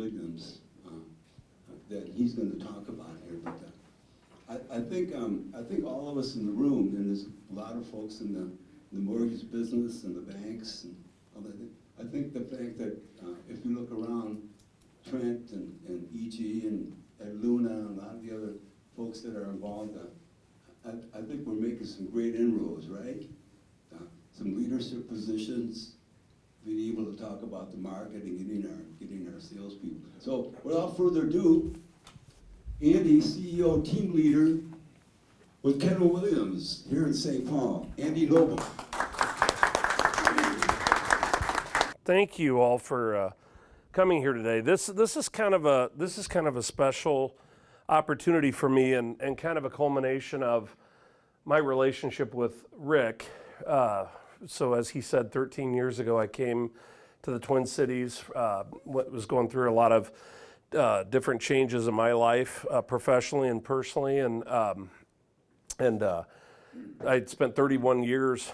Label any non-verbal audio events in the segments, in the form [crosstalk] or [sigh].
Williams uh, that he's going to talk about here. But uh, I, I think um, I think all of us in the room, and there's a lot of folks in the the mortgage business and the banks and all that. I think the fact that uh, if you look around, Trent and, and EG and, and Luna and a lot of the other folks that are involved, uh, I, I think we're making some great inroads, right? Uh, some leadership positions, being able to talk about the market and getting our getting our salespeople. So without further ado, Andy, CEO, team leader with Keller Williams here in St. Paul. Andy Noble. Thank you all for uh, coming here today. This this is kind of a this is kind of a special opportunity for me and, and kind of a culmination of my relationship with Rick. Uh, so as he said, 13 years ago, I came to the Twin Cities, uh, was going through a lot of uh, different changes in my life, uh, professionally and personally, and um, and uh, I'd spent 31 years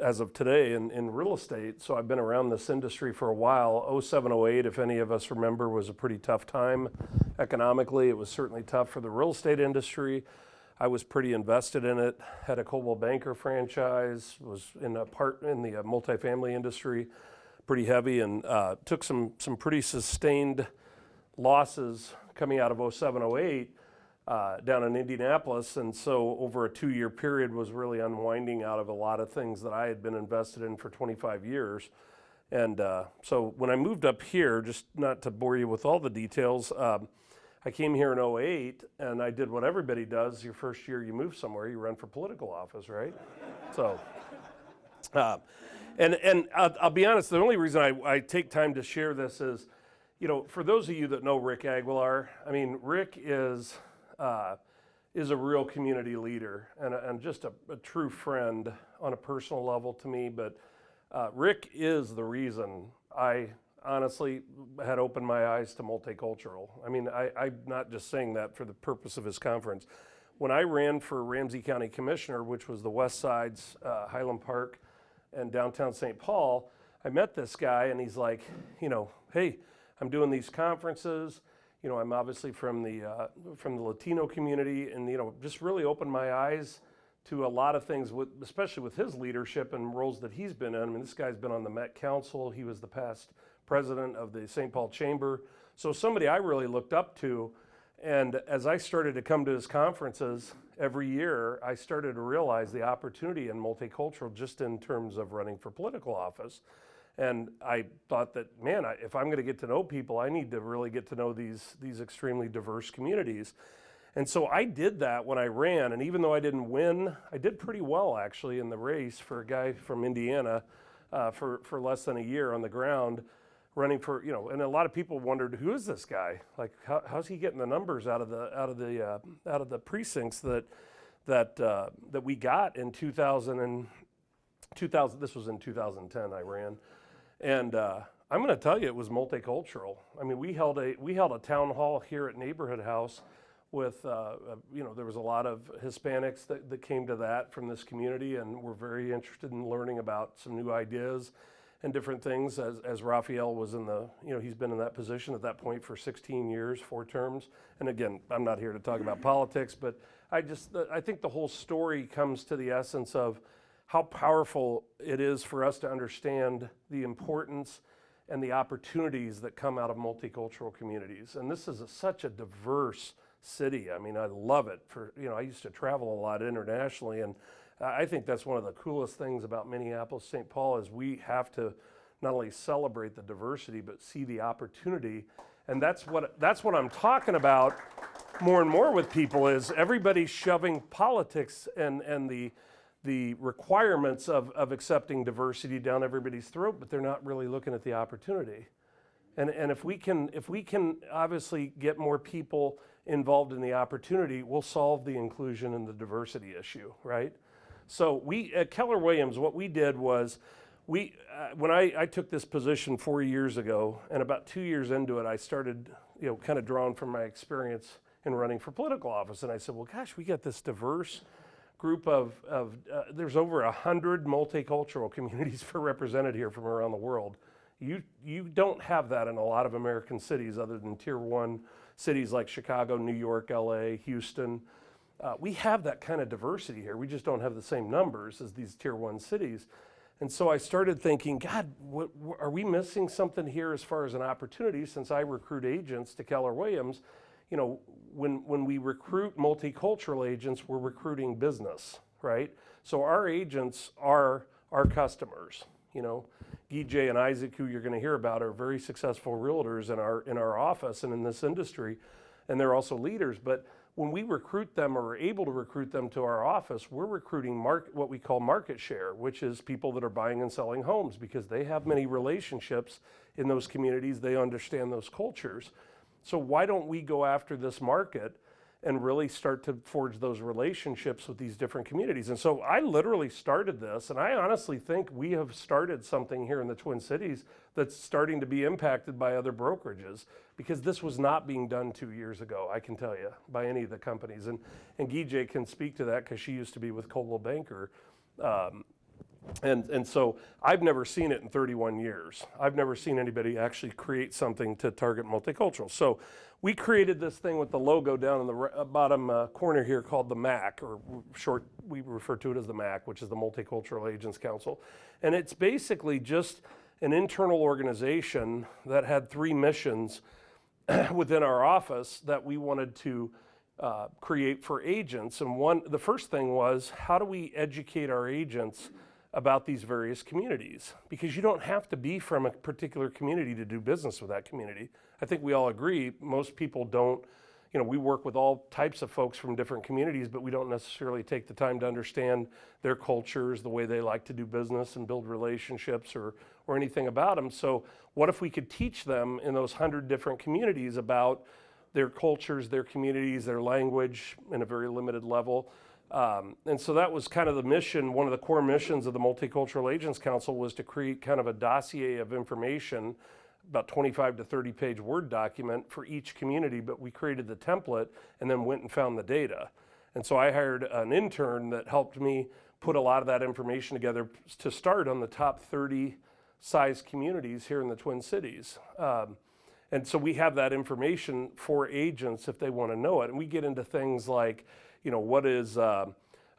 as of today in, in real estate. So I've been around this industry for a while. 07, 08, if any of us remember, was a pretty tough time economically. It was certainly tough for the real estate industry. I was pretty invested in it, had a Coldwell Banker franchise, was in a part in the uh, multifamily industry, pretty heavy, and uh, took some, some pretty sustained losses coming out of 07, 08 uh, down in Indianapolis. And so over a two year period was really unwinding out of a lot of things that I had been invested in for 25 years. And uh, so when I moved up here, just not to bore you with all the details, um, I came here in 08 and I did what everybody does. Your first year you move somewhere, you run for political office, right? so, uh, and, and I'll, I'll, be honest, the only reason I, I take time to share this is, you know, for those of you that know Rick Aguilar, I mean, Rick is uh, is a real community leader and, and just a, a, true friend on a personal level to me. But uh, Rick is the reason I honestly had opened my eyes to multicultural. I mean, I, I'm not just saying that for the purpose of his conference. When I ran for Ramsey County Commissioner, which was the West Side's uh, Highland Park and downtown St. Paul, I met this guy and he's like, you know, hey, I'm doing these conferences you know, I'm obviously from the uh, from the Latino community, and you know, just really opened my eyes to a lot of things, with, especially with his leadership and roles that he's been in. I mean, this guy's been on the Met Council. He was the past president of the St. Paul Chamber. So somebody I really looked up to. And as I started to come to his conferences every year, I started to realize the opportunity in multicultural just in terms of running for political office. And I thought that, man, I, if I'm going to get to know people, I need to really get to know these, these extremely diverse communities. And so I did that when I ran. And even though I didn't win, I did pretty well actually in the race for a guy from Indiana uh, for, for less than a year on the ground running for, you know, and a lot of people wondered, who is this guy? Like, how, how's he getting the numbers out of the, out of the, uh, out of the precincts that, that, uh, that we got in 2000 and 2000, this was in 2010 I ran. And uh, I'm going to tell you, it was multicultural. I mean, we held a we held a town hall here at Neighborhood House with uh, uh, you know there was a lot of Hispanics that, that came to that from this community, and were very interested in learning about some new ideas and different things. As as Rafael was in the you know he's been in that position at that point for 16 years, four terms. And again, I'm not here to talk about politics, but I just I think the whole story comes to the essence of how powerful it is for us to understand the importance and the opportunities that come out of multicultural communities. And this is a, such a diverse city. I mean, I love it. For you know, I used to travel a lot internationally, and I think that's one of the coolest things about Minneapolis, St. Paul, is we have to not only celebrate the diversity but see the opportunity. And that's what that's what I'm talking about more and more with people is everybody's shoving politics and and the the requirements of, of accepting diversity down everybody's throat, but they're not really looking at the opportunity. And, and if, we can, if we can obviously get more people involved in the opportunity, we'll solve the inclusion and the diversity issue, right? So we, at Keller Williams, what we did was we, uh, when I, I took this position four years ago, and about two years into it, I started, you know, kind of drawn from my experience in running for political office. And I said, well, gosh, we got this diverse group of, of uh, there's over a hundred multicultural [laughs] communities for represented here from around the world. You, you don't have that in a lot of American cities other than tier one cities like Chicago, New York, LA, Houston. Uh, we have that kind of diversity here. We just don't have the same numbers as these tier one cities. And so I started thinking, God, what, are we missing something here as far as an opportunity? Since I recruit agents to Keller Williams, you know, when, when we recruit multicultural agents, we're recruiting business, right? So our agents are our customers, you know. Guy J and Isaac, who you're going to hear about, are very successful realtors in our, in our office and in this industry, and they're also leaders. But when we recruit them or are able to recruit them to our office, we're recruiting what we call market share, which is people that are buying and selling homes because they have many relationships in those communities. They understand those cultures. So why don't we go after this market and really start to forge those relationships with these different communities? And so I literally started this, and I honestly think we have started something here in the Twin Cities that's starting to be impacted by other brokerages because this was not being done two years ago, I can tell you, by any of the companies. And, and Gijay can speak to that because she used to be with Coldwell Banker. Um, and, and so I've never seen it in 31 years. I've never seen anybody actually create something to target multicultural. So we created this thing with the logo down in the uh, bottom uh, corner here called the MAC, or short, we refer to it as the MAC, which is the Multicultural Agents Council. And it's basically just an internal organization that had three missions [clears throat] within our office that we wanted to uh, create for agents. And one, the first thing was how do we educate our agents about these various communities? Because you don't have to be from a particular community to do business with that community. I think we all agree most people don't. You know, we work with all types of folks from different communities, but we don't necessarily take the time to understand their cultures, the way they like to do business and build relationships or, or anything about them. So, what if we could teach them in those hundred different communities about their cultures, their communities, their language in a very limited level? Um, and so that was kind of the mission. One of the core missions of the Multicultural Agents Council was to create kind of a dossier of information, about 25 to 30 page Word document for each community. But we created the template and then went and found the data. And so I hired an intern that helped me put a lot of that information together to start on the top 30 size communities here in the Twin Cities. Um, and so we have that information for agents if they want to know it. And we get into things like, you know, what is, uh,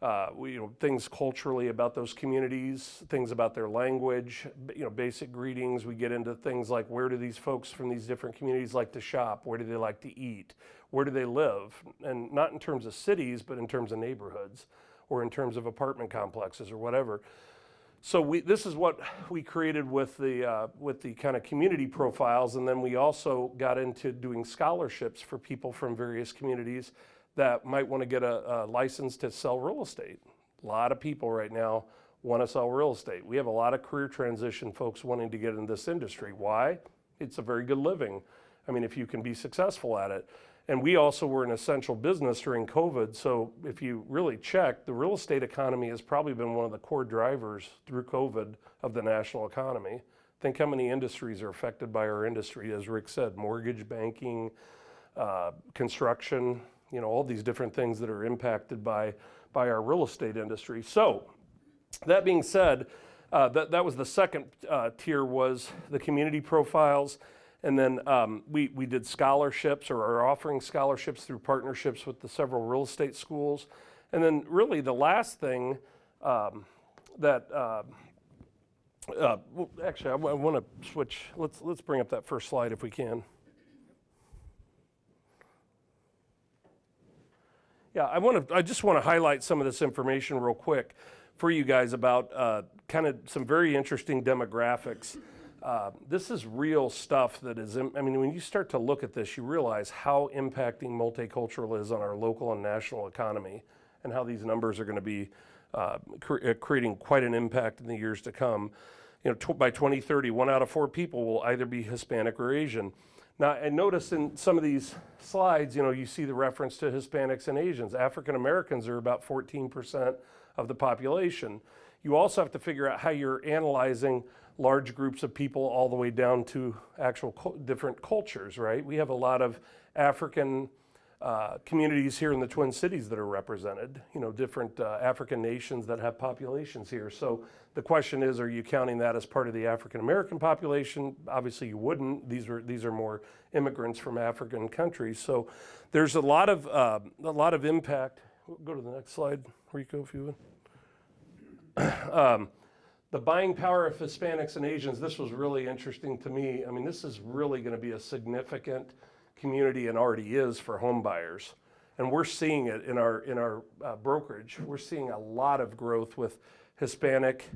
uh, you know, things culturally about those communities, things about their language, you know, basic greetings. We get into things like where do these folks from these different communities like to shop? Where do they like to eat? Where do they live? And not in terms of cities, but in terms of neighborhoods or in terms of apartment complexes or whatever. So we, this is what we created with the, uh, with the kind of community profiles, and then we also got into doing scholarships for people from various communities that might want to get a, a license to sell real estate. A lot of people right now want to sell real estate. We have a lot of career transition folks wanting to get in this industry. Why? It's a very good living. I mean, if you can be successful at it. And we also were an essential business during COVID. So if you really check, the real estate economy has probably been one of the core drivers through COVID of the national economy. Think how many industries are affected by our industry, as Rick said, mortgage, banking, uh, construction, you know, all these different things that are impacted by, by our real estate industry. So that being said, uh, that, that was the second uh, tier was the community profiles. And then um, we, we did scholarships or are offering scholarships through partnerships with the several real estate schools. And then really the last thing um, that, uh, uh, well, actually I want to switch, let's, let's bring up that first slide if we can. Yeah, I want to, I just want to highlight some of this information real quick for you guys about uh, kind of some very interesting demographics. Uh, this is real stuff that is, I mean, when you start to look at this, you realize how impacting multicultural is on our local and national economy and how these numbers are going to be uh, cre- uh, creating quite an impact in the years to come. You know, by 2030, one out of four people will either be Hispanic or Asian. Now, and notice in some of these slides, you know, you see the reference to Hispanics and Asians. African Americans are about 14% of the population. you also have to figure out how you're analyzing large groups of people all the way down to actual different cultures, right? We have a lot of African uh, communities here in the Twin Cities that are represented, you know, different uh, African nations that have populations here. So the question is, are you counting that as part of the African American population? Obviously, you wouldn't. These are these are more immigrants from African countries. So there's a lot of uh, a lot of impact. Go to the next slide, Rico, if you would. [clears throat] um, the buying power of Hispanics and Asians. This was really interesting to me. I mean, this is really going to be a significant community and already is for home buyers. And we're seeing it in our, in our uh, brokerage. We're seeing a lot of growth with Hispanic,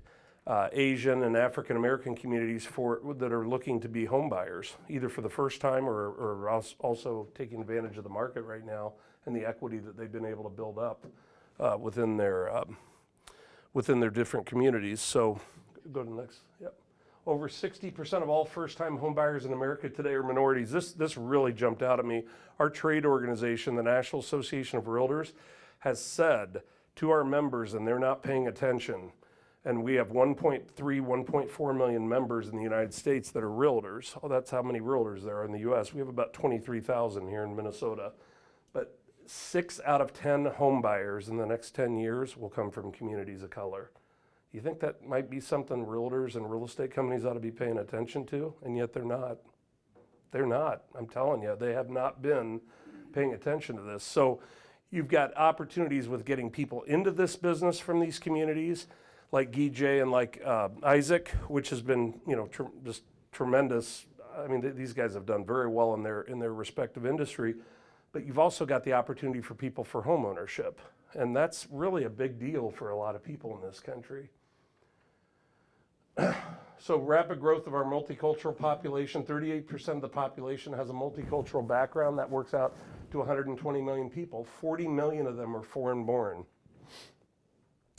uh, Asian, and African American communities for, that are looking to be home buyers, either for the first time or, or also taking advantage of the market right now and the equity that they've been able to build up uh, within their, um, within their different communities. So go to the next, yep. Over 60% of all first-time homebuyers in America today are minorities. This, this really jumped out at me. Our trade organization, the National Association of Realtors, has said to our members, and they're not paying attention, and we have 1.3, 1.4 million members in the United States that are realtors. Oh, that's how many realtors there are in the US. We have about 23,000 here in Minnesota. But six out of 10 home buyers in the next 10 years will come from communities of color. You think that might be something realtors and real estate companies ought to be paying attention to? And yet they're not. They're not. I'm telling you, they have not been paying attention to this. So you've got opportunities with getting people into this business from these communities, like Guy and like uh, Isaac, which has been, you know, tr- just tremendous. I mean, th- these guys have done very well in their in their respective industry. But you've also got the opportunity for people for home ownership, and that's really a big deal for a lot of people in this country. [clears throat] So rapid growth of our multicultural population, 38% of the population has a multicultural background. That works out to 120 million people. 40 million of them are foreign born.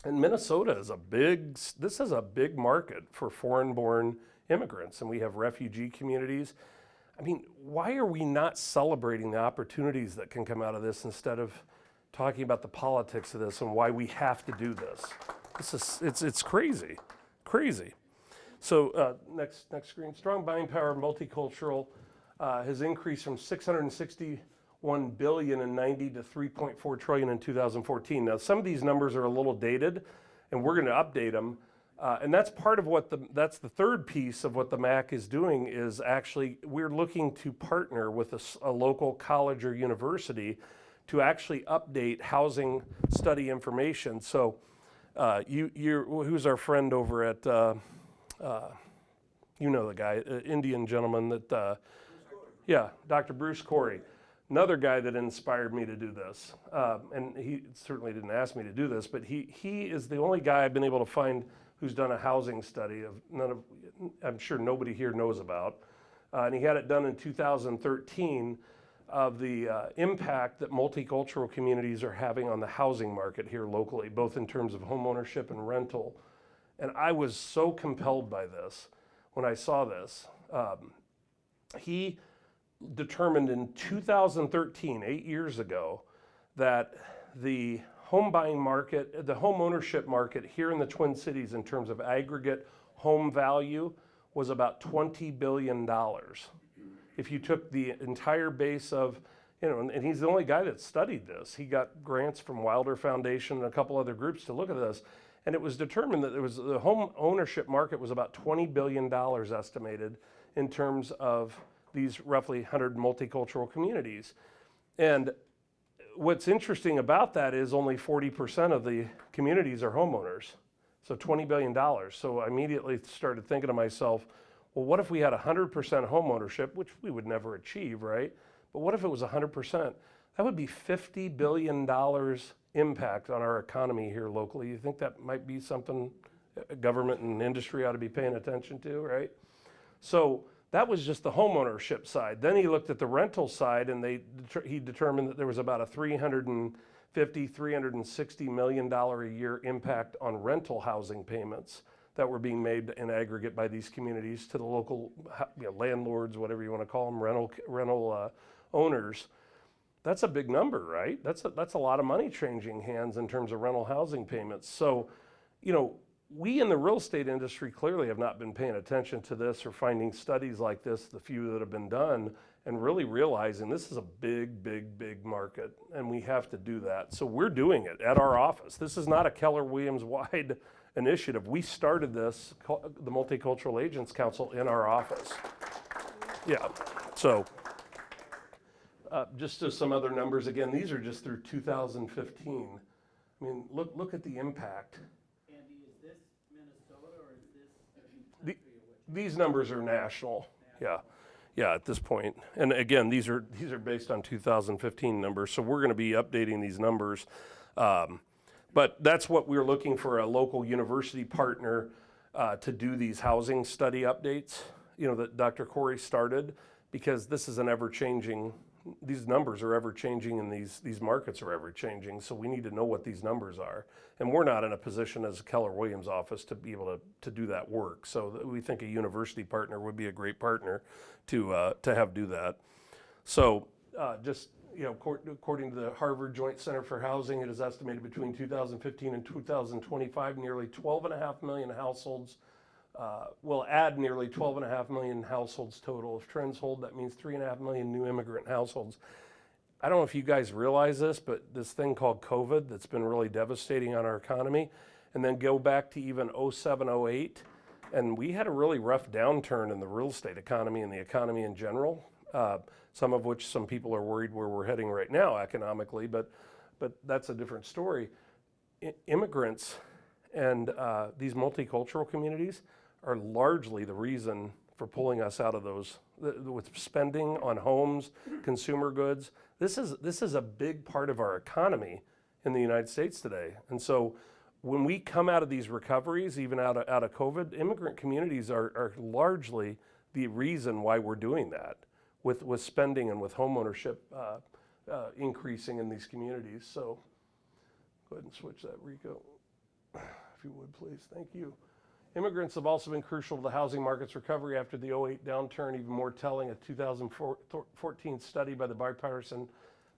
And Minnesota is a big, this is a big market for foreign born immigrants. And we have refugee communities. I mean, why are we not celebrating the opportunities that can come out of this instead of talking about the politics of this and why we have to do this? This is, it's, it's crazy, crazy. So uh, next, next screen, strong buying power, multicultural, uh, has increased from 661 billion in 90 to 3.4 trillion in 2014. Now, some of these numbers are a little dated, and we're going to update them. Uh, and that's part of what the that's the third piece of what the MAC is doing is actually we're looking to partner with a local college or university to actually update housing study information. So, uh, you you who's our friend over at uh, uh, you know the guy, uh, Indian gentleman that, uh, yeah, Dr. Bruce Corrie, another guy that inspired me to do this. Um, and he certainly didn't ask me to do this, but he he is the only guy I've been able to find who's done a housing study of none of, I'm sure nobody here knows about, uh, and he had it done in 2013 of the uh, impact that multicultural communities are having on the housing market here locally, both in terms of home ownership and rental. And I was so compelled by this when I saw this. Um, he determined in 2013, eight years ago, that the home buying market, the home ownership market here in the Twin Cities, in terms of aggregate home value, was about $20 billion. If you took the entire base of, you know, and, and he's the only guy that studied this. He got grants from Wilder Foundation and a couple other groups to look at this. And it was determined that there was the home ownership market was about $20 billion estimated in terms of these roughly 100 multicultural communities. And what's interesting about that is only 40% of the communities are homeowners. So $20 billion. So I immediately started thinking to myself, well, what if we had 100% home ownership, which we would never achieve, right? But what if it was 100%? That would be $50 billion impact on our economy here locally. You think that might be something government and industry ought to be paying attention to, right? So that was just the homeownership side. Then he looked at the rental side, and they he determined that there was about a 350, 360 million dollar a year impact on rental housing payments that were being made in aggregate by these communities to the local you know, landlords, whatever you want to call them, rental rental uh, owners. That's a big number, right? That's a, that's a lot of money changing hands in terms of rental housing payments. So, you know, we in the real estate industry clearly have not been paying attention to this or finding studies like this, the few that have been done, and really realizing this is a big, big, big market, and we have to do that. So we're doing it at our office. This is not a Keller Williams wide [laughs] initiative. We started this, the Multicultural Agents Council, in our office. Yeah, so uh, just to some other numbers, again, these are just through 2015. I mean, look, look at the impact. Andy, is this Minnesota or is this The-? These numbers are national, yeah, yeah, at this point. And again, these are, these are based on 2015 numbers, so we're gonna be updating these numbers. Um, But that's what we're looking for, a local university partner uh, to do these housing study updates, you know, that Dr. Corrie started, because this is an ever-changing, these numbers are ever-changing and these, these markets are ever-changing, so we need to know what these numbers are. And we're not in a position as a Keller Williams office to be able to, to do that work. So we think a university partner would be a great partner to, uh, to have do that. So, uh, just, you know, accor- according to the Harvard Joint Center for Housing, it is estimated between 2015 and 2025, nearly 12 and a half million households uh, will add nearly 12 and a half million households total. If trends hold, that means three and a half million new immigrant households. I don't know if you guys realize this, but this thing called COVID that's been really devastating on our economy, and then go back to even 07, 08, and we had a really rough downturn in the real estate economy and the economy in general. Uh, some of which some people are worried where we're heading right now economically, but but that's a different story. I- immigrants and uh, these multicultural communities are largely the reason for pulling us out of those th- with spending on homes, consumer goods. This is this is a big part of our economy in the United States today, and so when we come out of these recoveries, even out of, out of COVID, immigrant communities are, are largely the reason why we're doing that with, with spending and with homeownership uh, uh, increasing in these communities. So go ahead and switch that, Rico, [sighs] if you would, please. Thank you. Immigrants have also been crucial to the housing market's recovery after the 08 downturn. Even more telling, a 2014 study by the Bipartisan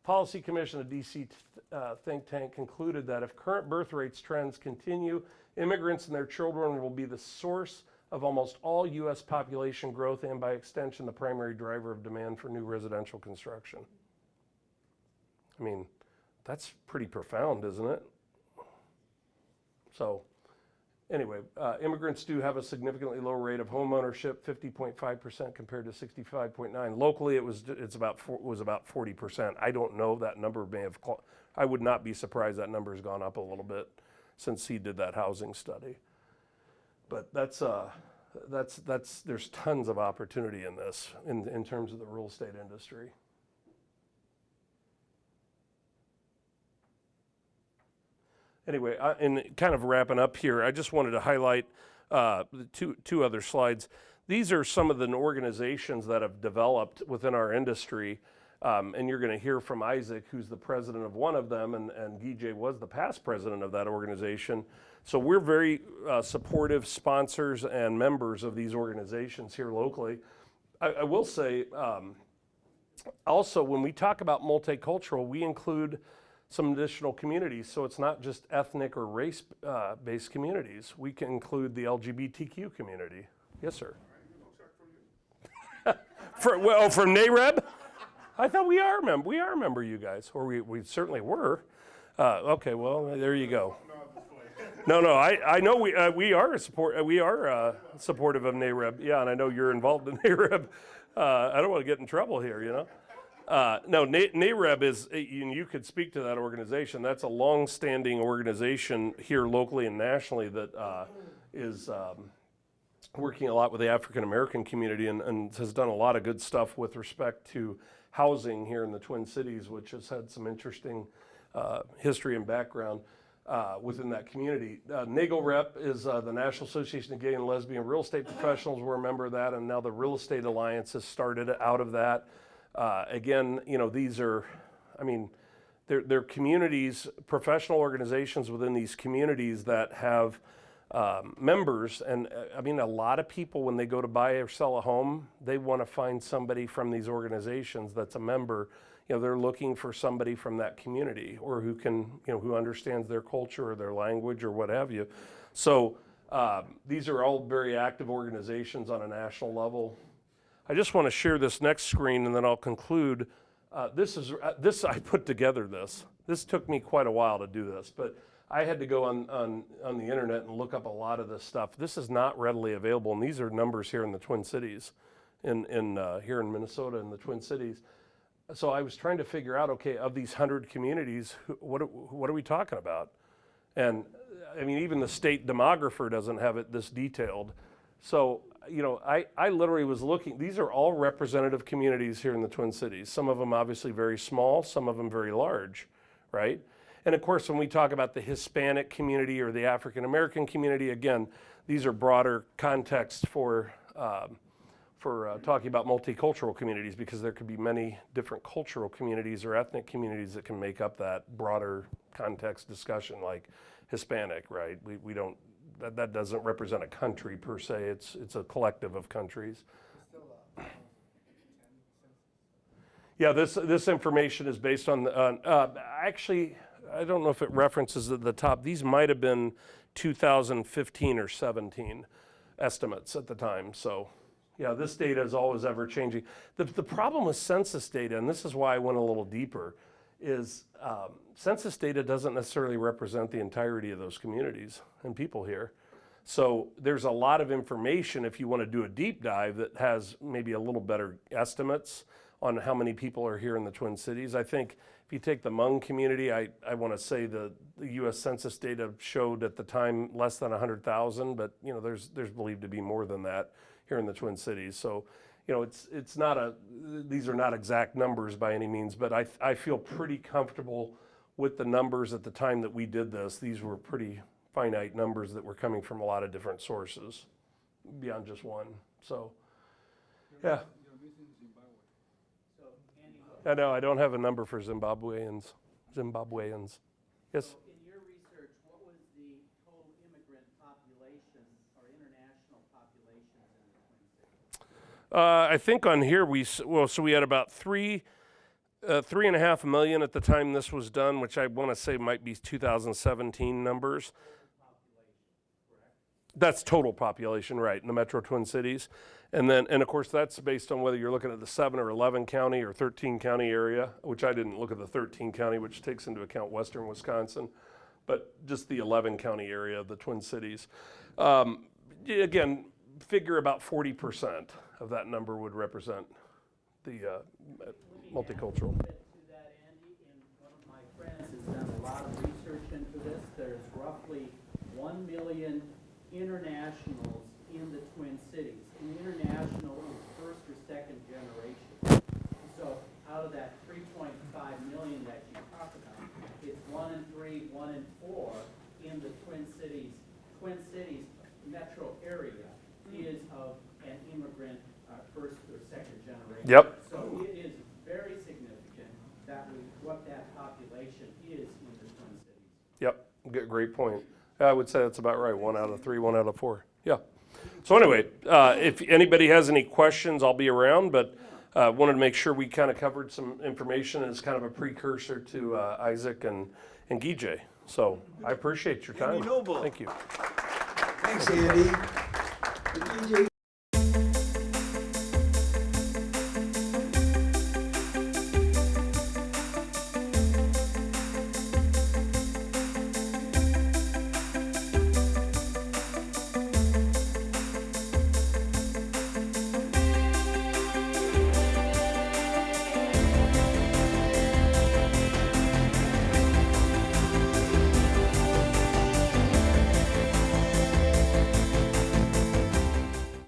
Policy Commission, a DC uh, think tank, concluded that if current birth rates trends continue, immigrants and their children will be the source of almost all U.S. population growth and, by extension, the primary driver of demand for new residential construction. I mean, that's pretty profound, isn't it? So, anyway, uh, immigrants do have a significantly lower rate of home ownership, 50.5% compared to 65.9. Locally, it was it's about four, was about 40%. I don't know that number may have. I would not be surprised that number has gone up a little bit since he did that housing study. But that's uh, that's that's there's tons of opportunity in this in in terms of the real estate industry. Anyway, I, and kind of wrapping up here, I just wanted to highlight uh, two two other slides. These are some of the organizations that have developed within our industry. Um, and you're going to hear from Isaac, who's the president of one of them, and, and was the past president of that organization. So we're very uh, supportive sponsors and members of these organizations here locally. I, I will say, um, also, when we talk about multicultural, we include some additional communities. So it's not just ethnic or race uh, based communities. We can include the LGBTQ community. Yes, sir. [laughs] For, well, from NAREB? I thought we are member. We are member, you guys, or we, we certainly were. Uh, okay, well, there you go. No, no, I, I know we, uh, we are support, uh, we are uh, supportive of NAREB. Yeah, and I know you're involved in [laughs] NAREB. Uh, I don't want to get in trouble here, you know. Uh, no, Na- NAREB is, uh, you, you could speak to that organization. That's a long-standing organization here locally and nationally that uh, is um, working a lot with the African American community and, and has done a lot of good stuff with respect to housing here in the Twin Cities, which has had some interesting uh, history and background uh, within that community. Uh, Rep is uh, the National Association of Gay and Lesbian Real Estate Professionals. We're a member of that, and now the Real Estate Alliance has started out of that. Uh, again, you know, these are, I mean, they're, they're communities, professional organizations within these communities that have um, members. And uh, I mean, a lot of people, when they go to buy or sell a home, they want to find somebody from these organizations that's a member. You know, they're looking for somebody from that community or who can, you know, who understands their culture or their language or what have you. So Um, these are all very active organizations on a national level. I just want to share this next screen and then I'll conclude. Uh, this is uh, this I put together this. This took me quite a while to do this, but I had to go on, on, on the internet and look up a lot of this stuff. This is not readily available, and these are numbers here in the Twin Cities, in, in uh, here in Minnesota in the Twin Cities. So I was trying to figure out, okay, of these hundred communities, what, what are we talking about? And I mean, even the state demographer doesn't have it this detailed. So, you know, I, I literally was looking, these are all representative communities here in the Twin Cities. Some of them obviously very small, some of them very large, right? And of course, when we talk about the Hispanic community or the African American community, again, these are broader contexts for, um, for uh, talking about multicultural communities because there could be many different cultural communities or ethnic communities that can make up that broader context discussion, like Hispanic, right? We, we don't, that, that doesn't represent a country per se, it's, it's a collective of countries. Yeah, this, this information is based on, on, uh, actually, I don't know if it references at the top, these might have been 2015 or 17 estimates at the time, so, yeah, this data is always ever changing. The, the problem with census data, and this is why I went a little deeper, is um, census data doesn't necessarily represent the entirety of those communities and people here. So there's a lot of information if you want to do a deep dive that has maybe a little better estimates on how many people are here in the Twin Cities. I think if you take the Hmong community, I, I want to say the, the US Census data showed at the time less than 100,000, but you know, there's, there's believed to be more than that here in the Twin Cities. So, you know, it's, it's not a, these are not exact numbers by any means, but I, I feel pretty comfortable with the numbers at the time that we did this. These were pretty finite numbers that were coming from a lot of different sources beyond just one. So, yeah. I know, I don't have a number for Zimbabweans, Zimbabweans. Yes? so in your research, what was the total immigrant population or international population in the Twin Cities? Uh, I think on here we, well, so we had about three, uh, three and a half million at the time this was done, which I want to say might be 2017 numbers. That's total population, right, in the metro Twin Cities. And then, and of course, that's based on whether you're looking at the seven or 11 county or 13 county area, which I didn't look at the 13 county, which takes into account western Wisconsin, but just the 11 county area of the Twin Cities. Um, again, figure about 40% of that number would represent the uh, multicultural. to that, Andy, and one of my friends has done a lot of research into this. There's roughly one million internationals in the Twin Cities. International is first or second generation. So out of that three point five million that you talk about, it's one in three, one in four in the Twin Cities. Twin Cities metro area is of an immigrant, uh, first or second generation. Yep. So it is very significant that we, what that population is in the Twin Cities. Yep, g- great point. I would say that's about right, one out of three, one out of four, yeah. So anyway, uh, if anybody has any questions, I'll be around, but uh, wanted to make sure we kind of covered some information as kind of a precursor to uh, Isaac and, and Gijay. So I appreciate your time. Andy Noble. Thank you. Thanks, Andy. And DJ